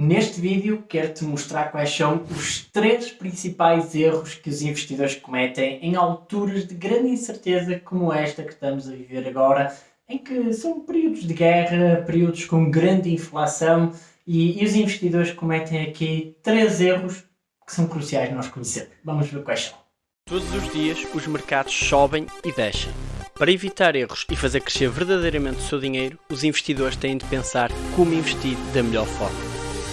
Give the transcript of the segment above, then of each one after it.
Neste vídeo quero-te mostrar quais são os três principais erros que os investidores cometem em alturas de grande incerteza como esta que estamos a viver agora, em que são períodos de guerra, períodos com grande inflação e, e os investidores cometem aqui três erros que são cruciais nós conhecermos. Vamos ver quais são. Todos os dias os mercados sobem e descem. Para evitar erros e fazer crescer verdadeiramente o seu dinheiro, os investidores têm de pensar como investir da melhor forma.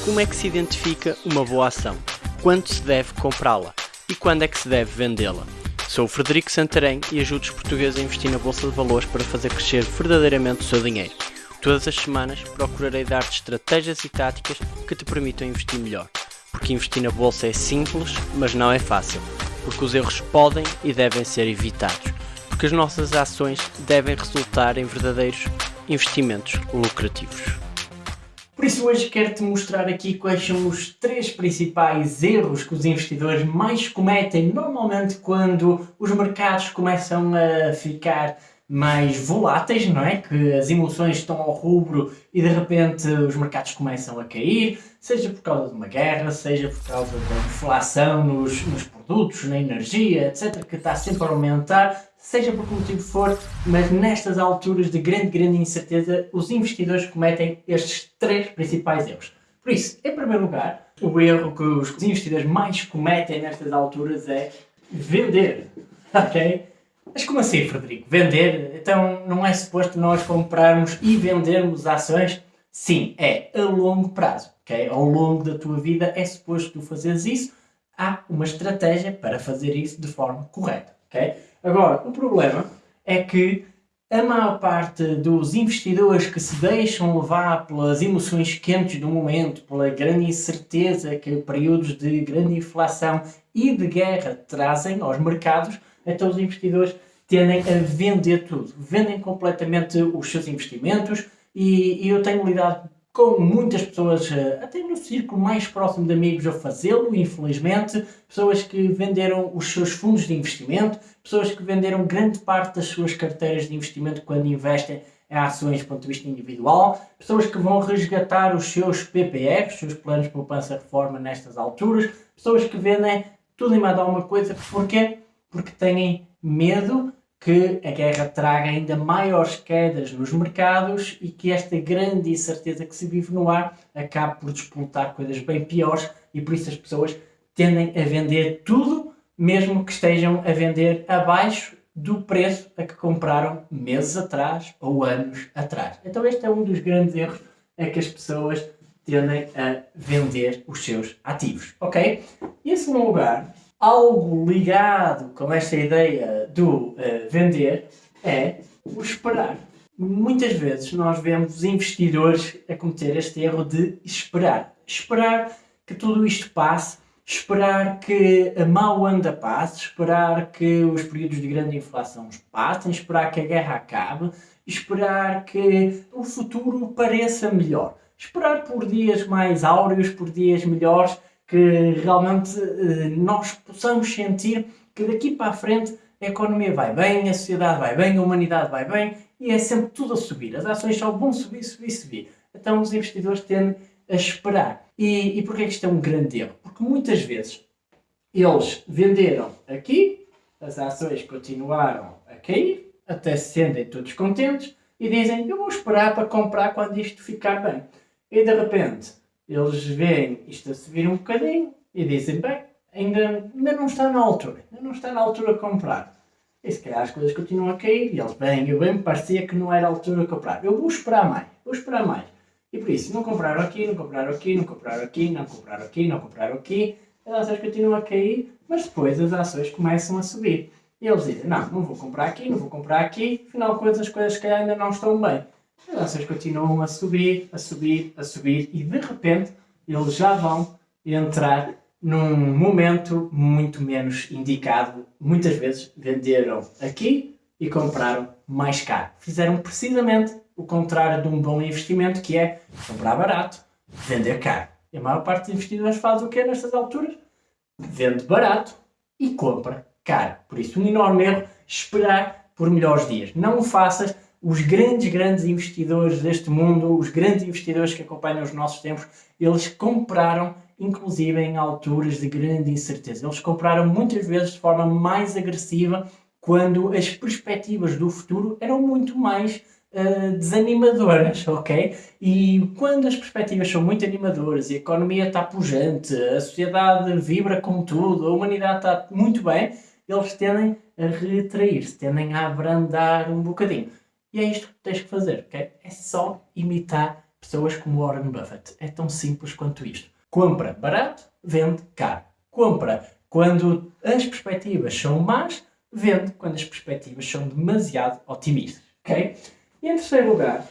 Como é que se identifica uma boa ação? Quando se deve comprá-la? E quando é que se deve vendê-la? Sou o Frederico Santarém e ajudo os portugueses a investir na Bolsa de Valores para fazer crescer verdadeiramente o seu dinheiro. Todas as semanas procurarei dar-te estratégias e táticas que te permitam investir melhor. Porque investir na Bolsa é simples, mas não é fácil. Porque os erros podem e devem ser evitados porque as nossas ações devem resultar em verdadeiros investimentos lucrativos. Por isso hoje quero-te mostrar aqui quais são os três principais erros que os investidores mais cometem normalmente quando os mercados começam a ficar mais voláteis, não é? Que as emoções estão ao rubro e de repente os mercados começam a cair, seja por causa de uma guerra, seja por causa da inflação nos, nos produtos, na energia, etc., que está sempre a aumentar, seja por que motivo for, mas nestas alturas de grande, grande incerteza, os investidores cometem estes três principais erros. Por isso, em primeiro lugar, o erro que os investidores mais cometem nestas alturas é vender, ok? Mas como assim, Frederico? Vender? Então não é suposto nós comprarmos e vendermos ações? Sim, é a longo prazo, ok? Ao longo da tua vida é suposto tu fazeres isso. Há uma estratégia para fazer isso de forma correta, ok? Agora, o problema é que a maior parte dos investidores que se deixam levar pelas emoções quentes do momento, pela grande incerteza que períodos de grande inflação e de guerra trazem aos mercados, então os investidores tendem a vender tudo. Vendem completamente os seus investimentos e, e eu tenho lidado com muitas pessoas, eh, até no círculo mais próximo de amigos, a fazê-lo, infelizmente. Pessoas que venderam os seus fundos de investimento, pessoas que venderam grande parte das suas carteiras de investimento quando investem em ações do ponto de vista individual, pessoas que vão resgatar os seus PPR, os seus planos de poupança-reforma nestas alturas, pessoas que vendem tudo e mais alguma coisa. Porquê? Porque têm medo que a guerra traga ainda maiores quedas nos mercados e que esta grande incerteza que se vive no ar acabe por disputar coisas bem piores e por isso as pessoas tendem a vender tudo, mesmo que estejam a vender abaixo do preço a que compraram meses atrás ou anos atrás. Então este é um dos grandes erros é que as pessoas tendem a vender os seus ativos, ok? Em segundo lugar, algo ligado com esta ideia do uh, vender é o esperar. Muitas vezes nós vemos investidores a cometer este erro de esperar. Esperar que tudo isto passe, esperar que a mau anda passe, esperar que os períodos de grande inflação passem, esperar que a guerra acabe, esperar que o futuro pareça melhor. Esperar por dias mais áureos, por dias melhores, que realmente eh, nós possamos sentir que daqui para a frente a economia vai bem, a sociedade vai bem, a humanidade vai bem e é sempre tudo a subir. As ações só vão subir, subir, subir. Então os investidores tendem a esperar. E, e porquê é que isto é um grande erro? Porque muitas vezes eles venderam aqui, as ações continuaram a cair, até se sentem todos contentes e dizem eu vou esperar para comprar quando isto ficar bem. E de repente eles veem isto a subir um bocadinho e dizem, bem, ainda, ainda não está na altura, ainda não está na altura de comprar. E se calhar as coisas continuam a cair e eles, bem, eu bem me parecia que não era a altura de comprar. Eu vou esperar mais, vou esperar mais. E por isso, não compraram aqui, não compraram aqui, não compraram aqui, não compraram aqui, não compraram aqui, as ações continuam a cair, mas depois as ações começam a subir. E eles dizem, não, não vou comprar aqui, não vou comprar aqui, afinal de as coisas que ainda não estão bem. As ações continuam a subir, a subir, a subir e de repente eles já vão entrar num momento muito menos indicado. Muitas vezes venderam aqui e compraram mais caro. Fizeram precisamente o contrário de um bom investimento, que é comprar barato, vender caro. E a maior parte dos investidores faz o que nestas alturas? Vende barato e compra caro. Por isso, um enorme erro, esperar por melhores dias. Não o faças os grandes, grandes investidores deste mundo, os grandes investidores que acompanham os nossos tempos, eles compraram inclusive em alturas de grande incerteza. Eles compraram muitas vezes de forma mais agressiva quando as perspectivas do futuro eram muito mais uh, desanimadoras, ok? E quando as perspectivas são muito animadoras e a economia está pujante, a sociedade vibra com tudo, a humanidade está muito bem, eles tendem a retrair-se, tendem a abrandar um bocadinho. E é isto que tens que fazer, ok? É só imitar pessoas como Warren Buffett. É tão simples quanto isto. Compra barato, vende caro. Compra quando as perspectivas são más, vende quando as perspectivas são demasiado otimistas. Ok? E em terceiro lugar,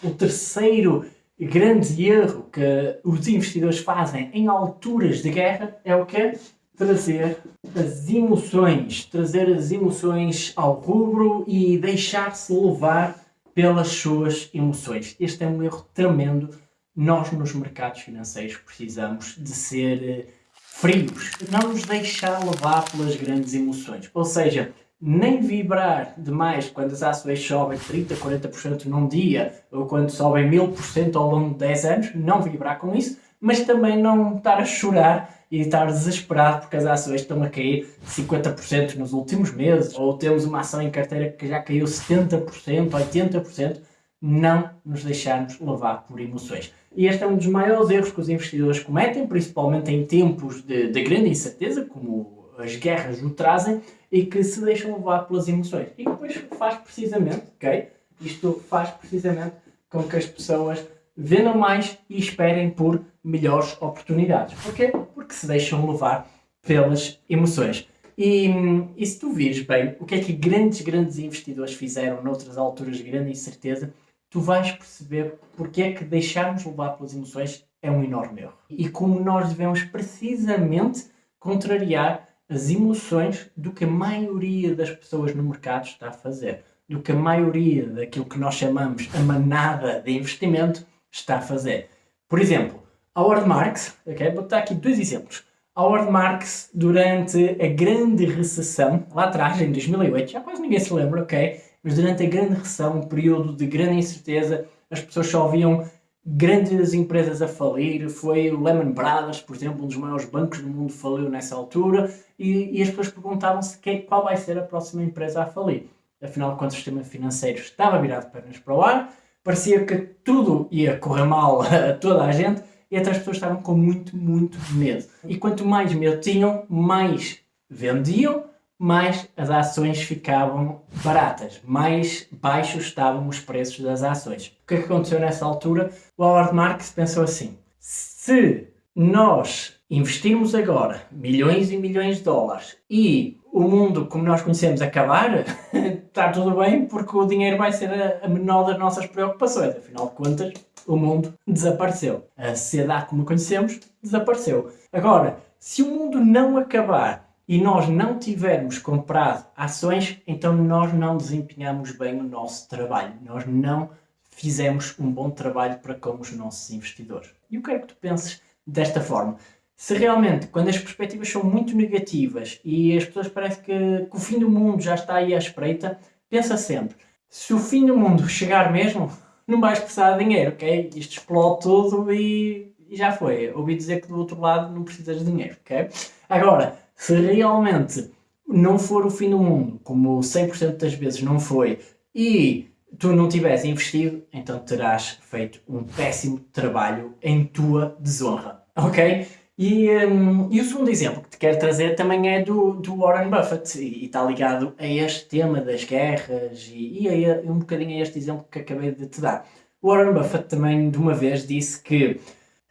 o terceiro grande erro que os investidores fazem em alturas de guerra é o quê? Trazer as emoções, trazer as emoções ao rubro e deixar-se levar pelas suas emoções. Este é um erro tremendo nós nos mercados financeiros precisamos de ser eh, frios, não nos deixar levar pelas grandes emoções. Ou seja, nem vibrar demais quando as ações sobem 30%, 40% num dia ou quando sobem 1000% ao longo de 10 anos, não vibrar com isso, mas também não estar a chorar e estar desesperado porque as ações estão a cair 50% nos últimos meses ou temos uma ação em carteira que já caiu 70%, 80%, não nos deixarmos levar por emoções. E este é um dos maiores erros que os investidores cometem, principalmente em tempos de, de grande incerteza, como as guerras o trazem, e que se deixam levar pelas emoções. E depois faz precisamente, ok? Isto faz precisamente com que as pessoas vendam mais e esperem por melhores oportunidades. Porquê? Porque se deixam levar pelas emoções. E, e se tu vires bem o que é que grandes, grandes investidores fizeram noutras alturas de grande incerteza, tu vais perceber porque é que deixarmos levar pelas emoções é um enorme erro. E como nós devemos precisamente contrariar as emoções do que a maioria das pessoas no mercado está a fazer, do que a maioria daquilo que nós chamamos a manada de investimento está a fazer. Por exemplo, a Marks, ok? vou dar aqui dois exemplos. A Marks, durante a grande recessão, lá atrás, em 2008, já quase ninguém se lembra, ok? mas durante a grande recessão, um período de grande incerteza, as pessoas só viam grandes empresas a falir, foi o Lehman Brothers, por exemplo, um dos maiores bancos do mundo faliu nessa altura, e, e as pessoas perguntavam-se qual vai ser a próxima empresa a falir. Afinal contas, o sistema financeiro estava virado pernas para o ar, parecia que tudo ia correr mal a toda a gente, e até as pessoas estavam com muito, muito medo. E quanto mais medo tinham, mais vendiam, mais as ações ficavam baratas, mais baixos estavam os preços das ações. O que é que aconteceu nessa altura? O Howard Marks pensou assim, se nós investirmos agora milhões e milhões de dólares e o mundo como nós conhecemos acabar, está tudo bem porque o dinheiro vai ser a menor das nossas preocupações. Afinal de contas, o mundo desapareceu. A sociedade como conhecemos desapareceu. Agora, se o mundo não acabar e nós não tivermos comprado ações, então nós não desempenhamos bem o nosso trabalho. Nós não fizemos um bom trabalho para com os nossos investidores. E eu quero que tu penses desta forma. Se realmente, quando as perspectivas são muito negativas e as pessoas parecem que, que o fim do mundo já está aí à espreita, pensa sempre, se o fim do mundo chegar mesmo, não vais precisar de dinheiro, ok? Isto explode tudo e, e já foi. Ouvi dizer que do outro lado não precisas de dinheiro, ok? Agora, se realmente não for o fim do mundo, como 100% das vezes não foi, e tu não tivesse investido, então terás feito um péssimo trabalho em tua desonra, ok? E, um, e o segundo exemplo que te quero trazer também é do, do Warren Buffett e, está ligado a este tema das guerras e, e a, um bocadinho a este exemplo que acabei de te dar. O Warren Buffett também de uma vez disse que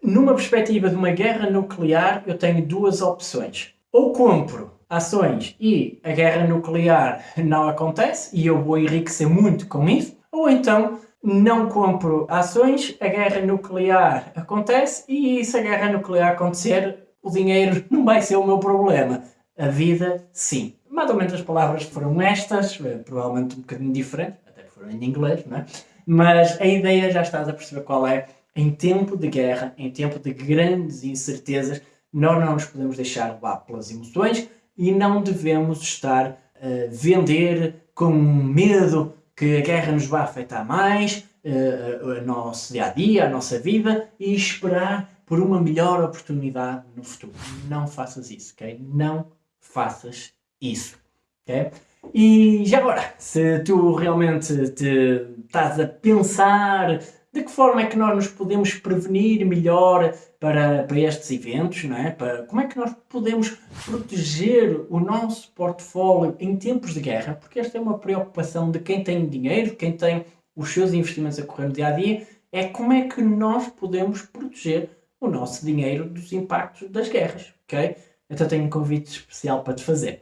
numa perspectiva de uma guerra nuclear eu tenho duas opções ou compro ações e a guerra nuclear não acontece e eu vou enriquecer muito com isso, ou então não compro ações, a guerra nuclear acontece e se a guerra nuclear acontecer, o dinheiro não vai ser o meu problema. A vida, sim. Mais ou menos as palavras foram estas, eh, provavelmente um bocadinho diferente, até foram em inglês, não é? Mas a ideia já estás a perceber qual é. Em tempo de guerra, em tempo de grandes incertezas, nós não nos podemos deixar levar pelas emoções e não devemos estar a vender com medo que a guerra nos vai afetar mais, uh, o nosso dia a dia, a nossa vida e esperar por uma melhor oportunidade no futuro. Não faças isso, ok? Não faças isso, ok? E já agora, se tu realmente te estás a pensar de que forma é que nós nos podemos prevenir melhor para, para estes eventos, não é? Para, como é que nós podemos proteger o nosso portfólio em tempos de guerra? Porque esta é uma preocupação de quem tem dinheiro, quem tem os seus investimentos a correr no dia a dia, é como é que nós podemos proteger o nosso dinheiro dos impactos das guerras, ok? Então tenho um convite especial para te fazer.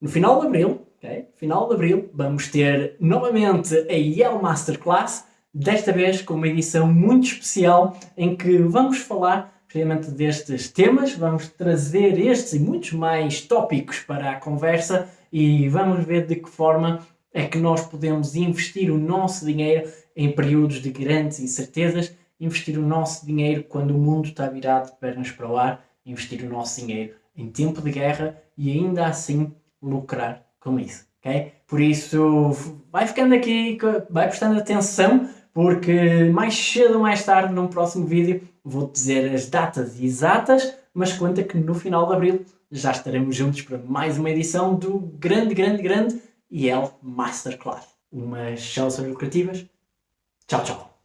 No final de Abril, ok? Final de Abril, vamos ter novamente a Yale Masterclass, desta vez com uma edição muito especial em que vamos falar precisamente destes temas, vamos trazer estes e muitos mais tópicos para a conversa e vamos ver de que forma é que nós podemos investir o nosso dinheiro em períodos de grandes incertezas, investir o nosso dinheiro quando o mundo está virado de pernas para o ar, investir o nosso dinheiro em tempo de guerra e ainda assim lucrar com isso, ok? Por isso, vai ficando aqui, vai prestando atenção porque mais cedo ou mais tarde, num próximo vídeo, vou dizer as datas exatas, mas conta que no final de Abril já estaremos juntos para mais uma edição do grande, grande, grande IEL Masterclass. Umas soluções lucrativas. Tchau, tchau.